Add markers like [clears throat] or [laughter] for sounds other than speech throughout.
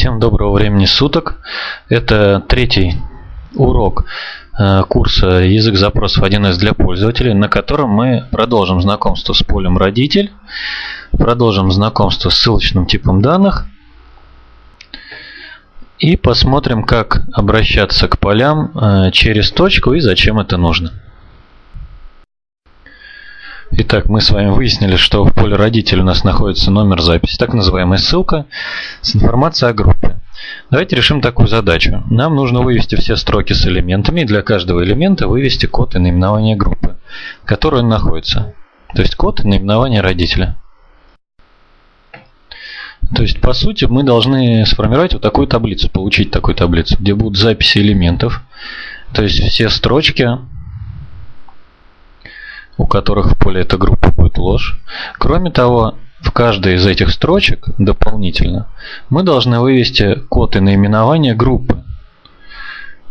Всем доброго времени суток. Это третий урок э, курса «Язык запросов 1С для пользователей», на котором мы продолжим знакомство с полем «Родитель», продолжим знакомство с ссылочным типом данных и посмотрим, как обращаться к полям э, через точку и зачем это нужно. Итак, мы с вами выяснили, что в поле родитель у нас находится номер записи, так называемая ссылка с информацией о группе. Давайте решим такую задачу. Нам нужно вывести все строки с элементами и для каждого элемента вывести код и наименование группы, в которой он находится. То есть код и наименование родителя. То есть, по сути, мы должны сформировать вот такую таблицу, получить такую таблицу, где будут записи элементов. То есть все строчки у которых в поле эта группа будет ложь. Кроме того, в каждой из этих строчек дополнительно мы должны вывести код и наименование группы,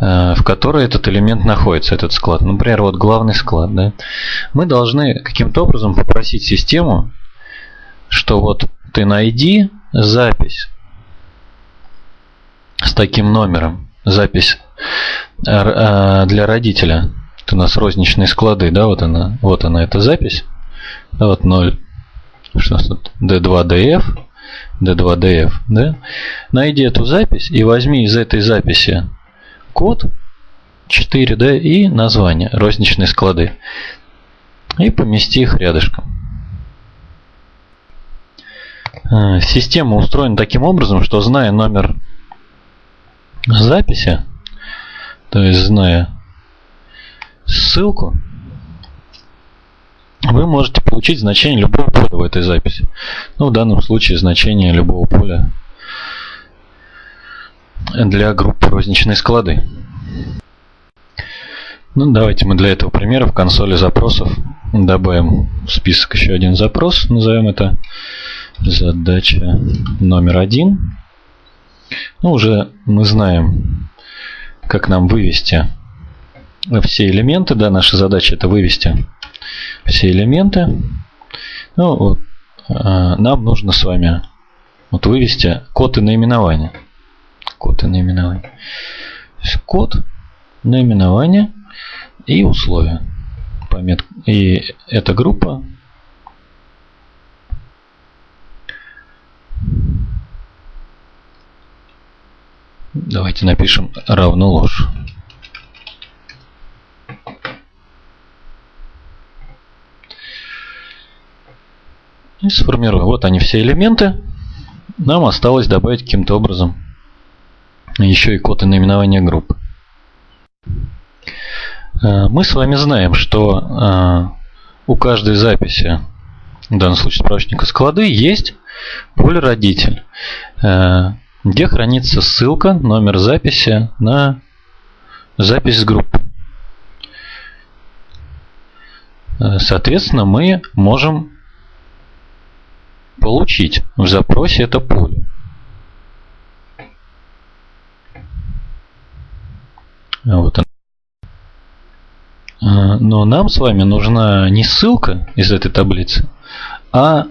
э, в которой этот элемент находится, этот склад. Например, вот главный склад. Да? Мы должны каким-то образом попросить систему, что вот ты найди запись с таким номером, запись э, э, для родителя у нас розничные склады, да, вот она, вот она эта запись. Да, вот 0, что у нас тут, D2DF, D2DF, да. Найди эту запись и возьми из этой записи код 4, да, и название, розничные склады. И помести их рядышком. А, система устроена таким образом, что зная номер записи, то есть зная ссылку, вы можете получить значение любого поля в этой записи. Ну, в данном случае значение любого поля для группы розничные склады. Ну, давайте мы для этого примера в консоли запросов добавим в список еще один запрос. Назовем это задача номер один. Ну, уже мы знаем, как нам вывести все элементы. Да, наша задача это вывести все элементы. Ну, вот, э, нам нужно с вами вот вывести код и наименование. Код и наименование. Код, наименование и условия. Пометка. И эта группа Давайте напишем равно ложь. И сформируем. Вот они все элементы. Нам осталось добавить каким-то образом еще и код и наименование группы. Э, мы с вами знаем, что э, у каждой записи, в данном случае справочника склады, есть поле родитель, э, где хранится ссылка, номер записи на запись с группы. Соответственно, мы можем получить в запросе это поле. Вот а, Но нам с вами нужна не ссылка из этой таблицы, а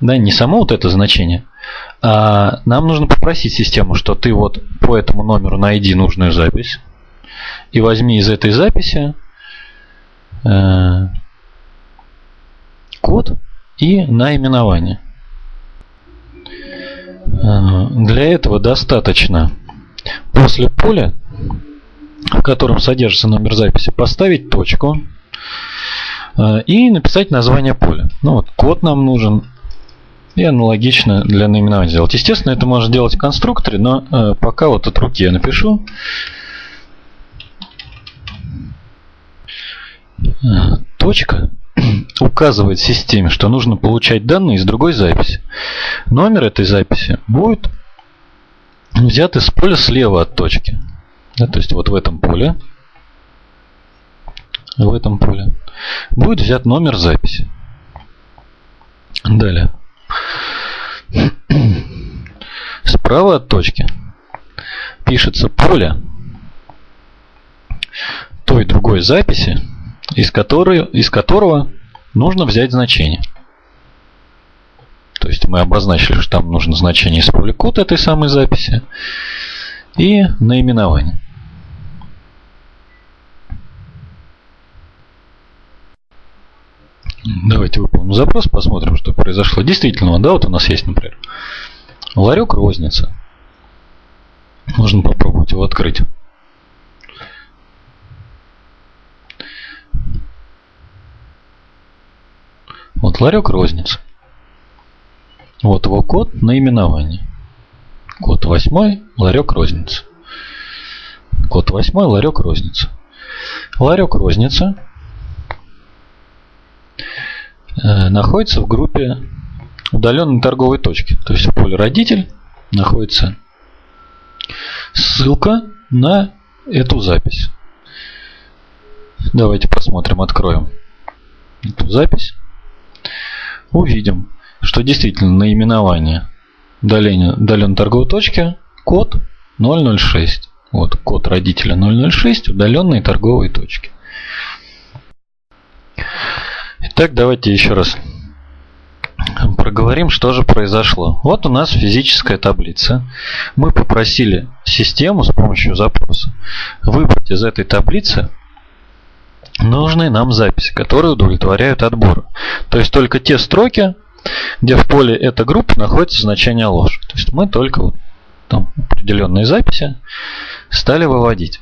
да, не само вот это значение, а нам нужно попросить систему, что ты вот по этому номеру найди нужную запись и возьми из этой записи э, код и наименование. Э, для этого достаточно после поля, в котором содержится номер записи, поставить точку э, и написать название поля. Ну вот, код нам нужен. И аналогично для наименования сделать. Естественно, это можно делать в конструкторе, но э, пока вот от руки я напишу. Точка [clears throat] указывает системе, что нужно получать данные из другой записи. Номер этой записи будет взят из поля слева от точки. Да, то есть вот в этом поле, в этом поле будет взят номер записи. Далее. [clears throat] Справа от точки пишется поле той другой записи, из, которой, из которого нужно взять значение. То есть мы обозначили, что там нужно значение из код этой самой записи и наименование. Давайте выполним запрос, посмотрим, что произошло. Действительно, да, вот у нас есть, например, ларек розница. Можно попробовать его открыть. Вот ларек розница. Вот его код наименование. Код 8, ларек розница. Код 8, ларек розница. Ларек розница э, находится в группе удаленной торговой точки. То есть в поле родитель находится ссылка на эту запись. Давайте посмотрим, откроем эту запись. Увидим, что действительно наименование удаленной торговой точки код 006. Вот код родителя 006 удаленной торговой точки. Итак, давайте еще раз проговорим, что же произошло. Вот у нас физическая таблица. Мы попросили систему с помощью запроса выбрать из этой таблицы нужные нам записи, которые удовлетворяют отбору. То есть только те строки, где в поле эта группа находится значение ложь. То есть мы только вот там определенные записи стали выводить.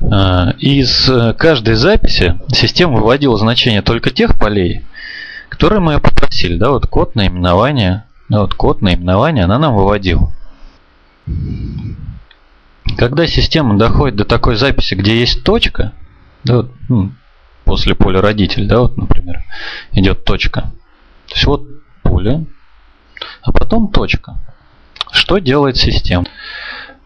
А, из каждой записи система выводила значение только тех полей, которые мы попросили. Да, вот код наименования, вот код наименования она нам выводила. Когда система доходит до такой записи, где есть точка, да, вот, ну, после поля родитель, да, вот, например, идет точка. То есть вот поле, а потом точка. Что делает система?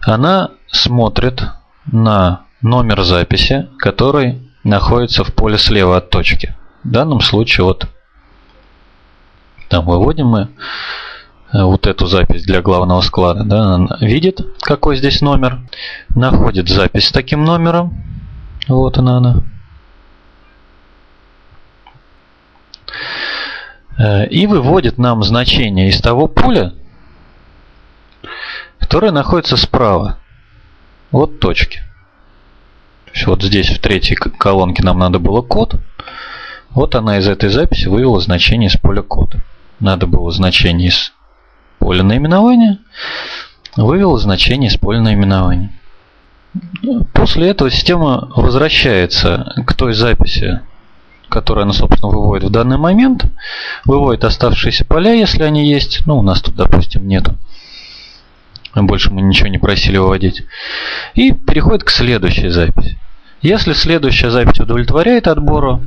Она смотрит на номер записи, который находится в поле слева от точки. В данном случае вот там выводим мы вот эту запись для главного склада. Да, видит, какой здесь номер, находит запись с таким номером. Вот она она. Э, и выводит нам значение из того поля, которое находится справа от точки. То есть вот здесь в третьей колонке нам надо было код. Вот она из этой записи вывела значение из поля кода. Надо было значение из поля наименования, вывела значение из поля наименования. После этого система возвращается к той записи, которую она, собственно, выводит в данный момент, выводит оставшиеся поля, если они есть. Ну, у нас тут, допустим, нету. Больше мы ничего не просили выводить. И переходит к следующей записи. Если следующая запись удовлетворяет отбору,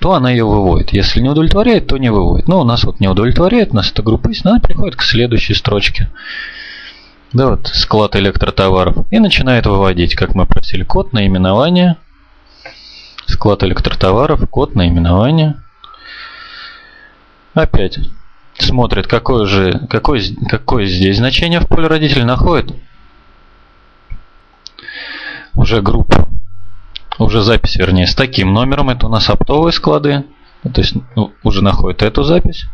то она ее выводит. Если не удовлетворяет, то не выводит. Но у нас вот не удовлетворяет, у нас эта группа есть, она переходит к следующей строчке. Да, вот склад электротоваров. И начинает выводить, как мы просили, код наименования Склад электротоваров, код наименования. Опять смотрит, какое же, какое, какое здесь значение в поле родителей находит. Уже группу, уже запись, вернее, с таким номером. Это у нас оптовые склады. То есть ну, уже находит эту запись.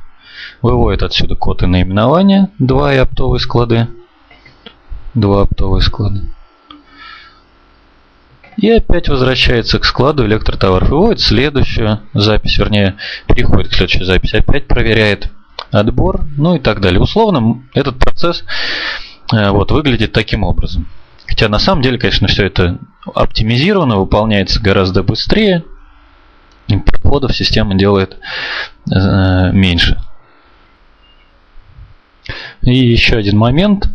Выводит отсюда код и наименование. Два и оптовые склады. Два оптовые склады. И опять возвращается к складу электротоваров. Выводит следующую запись, вернее, переходит к следующей записи. Опять проверяет отбор, ну и так далее. Условно этот процесс э, вот, выглядит таким образом. Хотя на самом деле, конечно, все это оптимизировано, выполняется гораздо быстрее. И проходов система делает э, меньше. И еще один момент.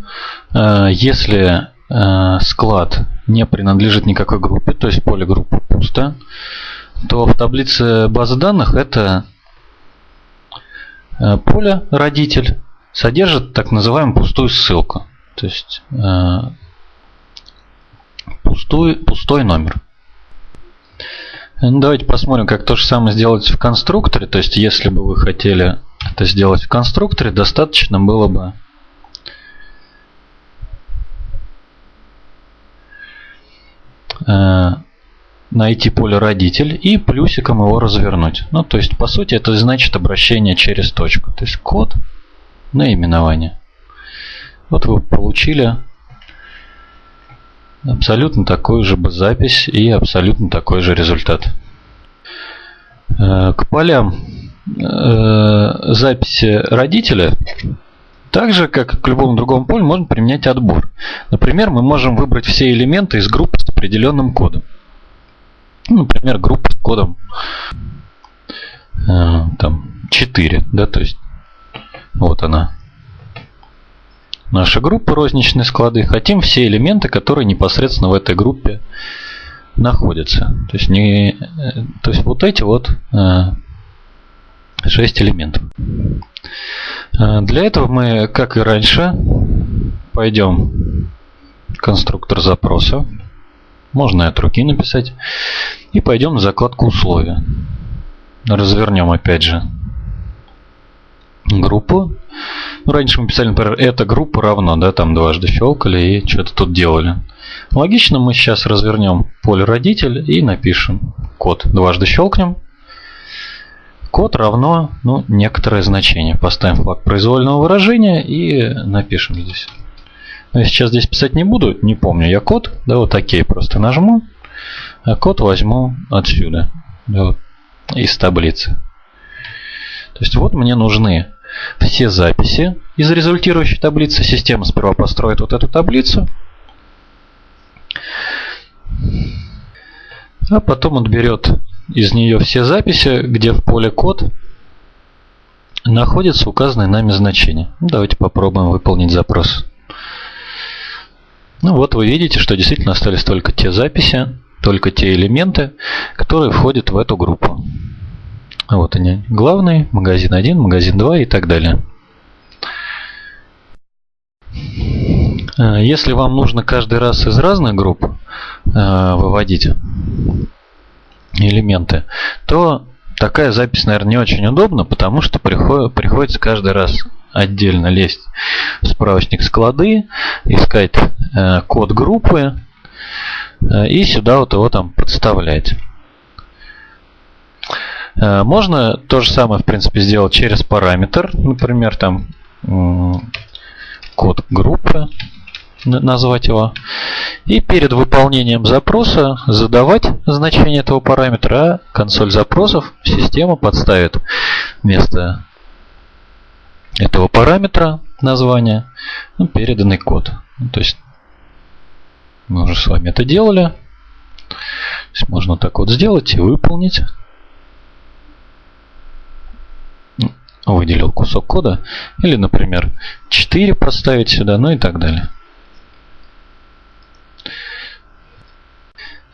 Э, если Э, склад не принадлежит никакой группе, то есть поле группы пусто, то в таблице базы данных это э, поле родитель содержит так называемую пустую ссылку. То есть э, пустой, пустой номер. Ну, давайте посмотрим, как то же самое сделать в конструкторе. То есть, если бы вы хотели это сделать в конструкторе, достаточно было бы Э, найти поле родитель и плюсиком его развернуть. Ну, то есть, по сути, это значит обращение через точку. То есть, код наименования. Вот вы получили абсолютно такую же запись и абсолютно такой же результат. Э, к полям э, записи родителя так же, как к любому другому полю, можно применять отбор. Например, мы можем выбрать все элементы из группы с определенным кодом. Ну, например, группа с кодом э, там 4, да, то есть вот она. Наша группа розничные склады. Хотим все элементы, которые непосредственно в этой группе находятся. То есть, не, э, то есть вот эти вот э, 6 элементов. Э, для этого мы, как и раньше, пойдем конструктор запроса. Можно от руки написать. И пойдем в закладку условия. Развернем опять же группу. Ну, раньше мы писали, например, эта группа равно, да, там дважды щелкали и что-то тут делали. Логично, мы сейчас развернем поле родитель и напишем код. Дважды щелкнем. Код равно ну, некоторое значение. Поставим флаг произвольного выражения и напишем здесь. Но я сейчас здесь писать не буду, не помню я код. Да, вот окей, просто нажму. А код возьму отсюда, да, вот, из таблицы. То есть вот мне нужны все записи из результирующей таблицы. Система сперва построит вот эту таблицу. А потом отберет из нее все записи, где в поле код находится указанное нами значение. Ну, давайте попробуем выполнить запрос. Ну вот вы видите, что действительно остались только те записи, только те элементы, которые входят в эту группу. Вот они. Главный, магазин 1, магазин 2 и так далее. Э, если вам нужно каждый раз из разных групп э, выводить элементы, то такая запись, наверное, не очень удобна, потому что приходится каждый раз отдельно лезть в справочник склады, искать код группы и сюда вот его там подставлять. Э, можно то же самое, в принципе, сделать через параметр. Например, там код группы, назвать его. И перед выполнением запроса задавать значение этого параметра, а консоль запросов система подставит вместо этого параметра названия ну, переданный код. Ну, то есть мы уже с вами это делали. То есть можно так вот сделать и выполнить. Выделил кусок кода. Или, например, 4 поставить сюда, ну и так далее.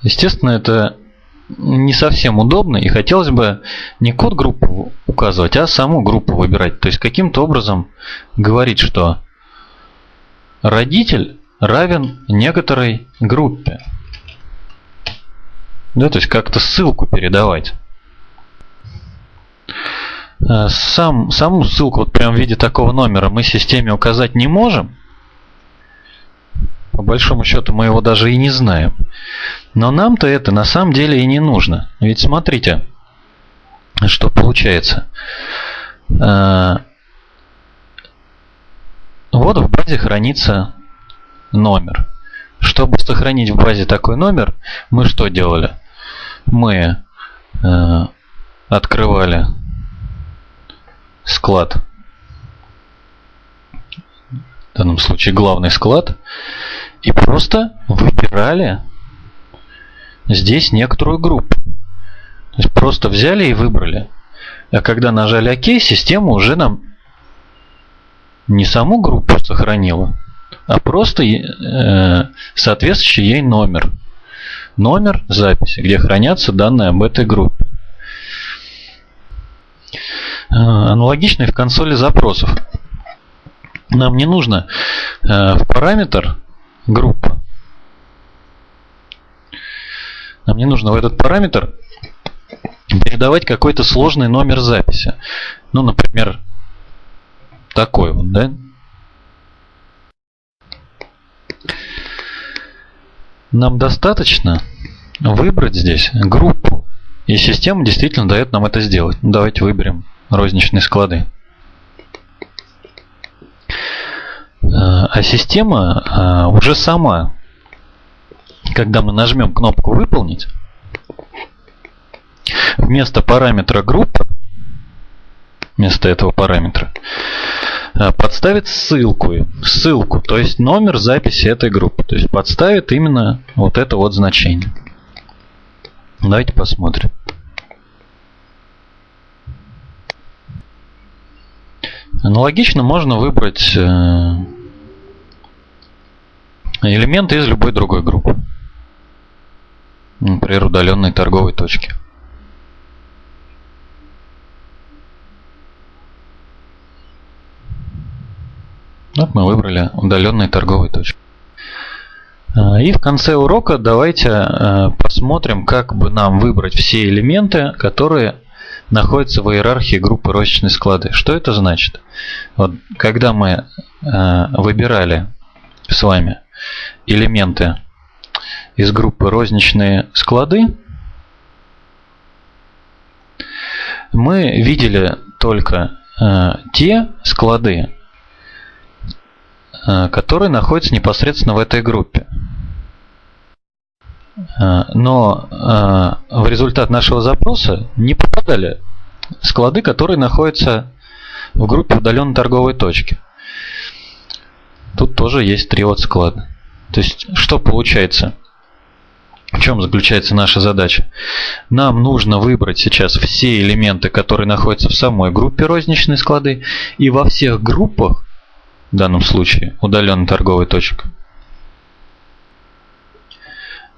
Естественно, это не совсем удобно и хотелось бы не код группы указывать, а саму группу выбирать. То есть каким-то образом говорить, что родитель равен некоторой группе. Да, то есть как-то ссылку передавать. Э, сам, саму ссылку вот прям в виде такого номера мы системе указать не можем. По большому счету мы его даже и не знаем. Но нам-то это на самом деле и не нужно. Ведь смотрите, что получается. Э, вот в базе хранится номер. Чтобы сохранить в базе такой номер, мы что делали? Мы э, открывали склад, в данном случае главный склад, и просто выбирали здесь некоторую группу. То есть просто взяли и выбрали. А когда нажали ОК, система уже нам не саму группу сохранила, а просто э, соответствующий ей номер. Номер записи, где хранятся данные об этой группе. Э, аналогично и в консоли запросов. Нам не нужно э, в параметр группа. Нам не нужно в этот параметр передавать какой-то сложный номер записи. Ну, например, такой вот, да? Нам достаточно выбрать здесь группу. И система действительно дает нам это сделать. Давайте выберем розничные склады. А система а, уже сама, когда мы нажмем кнопку «Выполнить», вместо параметра группы, вместо этого параметра, а, подставит ссылку, ссылку, то есть номер записи этой группы. То есть подставит именно вот это вот значение. Давайте посмотрим. Аналогично можно выбрать э, элементы из любой другой группы. Например, удаленной торговой точки. Вот мы выбрали удаленные торговые точки. А, и в конце урока давайте э, посмотрим, как бы нам выбрать все элементы, которые находятся в иерархии группы розничные склады. Что это значит? Вот, когда мы э, выбирали с вами элементы из группы розничные склады, мы видели только э, те склады, э, которые находятся непосредственно в этой группе. Э, но э, в результат нашего запроса не попадали склады, которые находятся в группе удаленной торговой точки. Тут тоже есть три вот склада. То есть, что получается? В чем заключается наша задача? Нам нужно выбрать сейчас все элементы, которые находятся в самой группе розничные склады, и во всех группах, в данном случае удаленной торговой точки,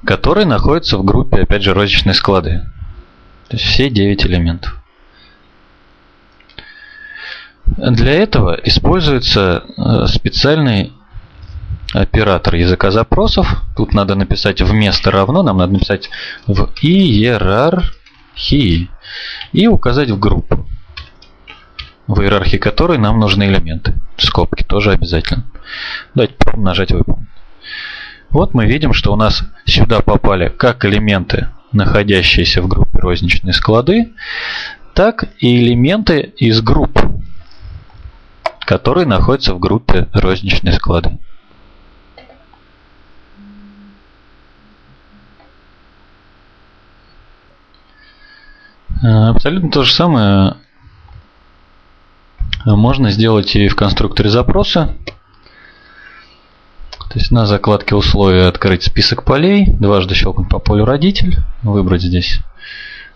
которые находятся в группе, опять же, розничные склады. То есть все 9 элементов. Для этого используется э, специальный оператор языка запросов. Тут надо написать вместо равно, нам надо написать в иерархии и указать в группу, в иерархии которой нам нужны элементы. Скобки тоже обязательно. Давайте нажать выполнить. Вот мы видим, что у нас сюда попали как элементы, находящиеся в группе розничные склады, так и элементы из групп, которые находятся в группе розничные склады. Э, абсолютно то же самое можно сделать и в конструкторе запроса. То есть на закладке условия открыть список полей, дважды щелкнуть по полю родитель, выбрать здесь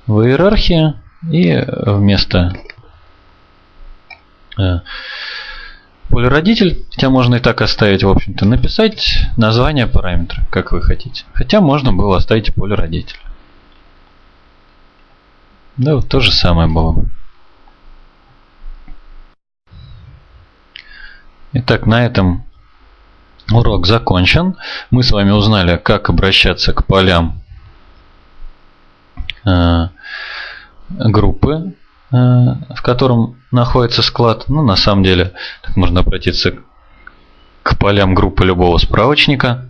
в иерархии и вместо э, поля родитель, хотя можно и так оставить, в общем-то, написать название параметра, как вы хотите. Хотя можно было оставить поле родитель. Да, вот то же самое было. Итак, на этом Урок закончен. Мы с вами узнали, как обращаться к полям э, группы, э, в котором находится склад. Ну, на самом деле, так можно обратиться к полям группы любого справочника.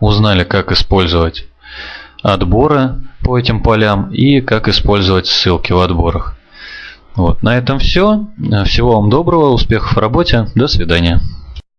Узнали, как использовать отборы по этим полям и как использовать ссылки в отборах. Вот, на этом все. Всего вам доброго, успехов в работе. До свидания.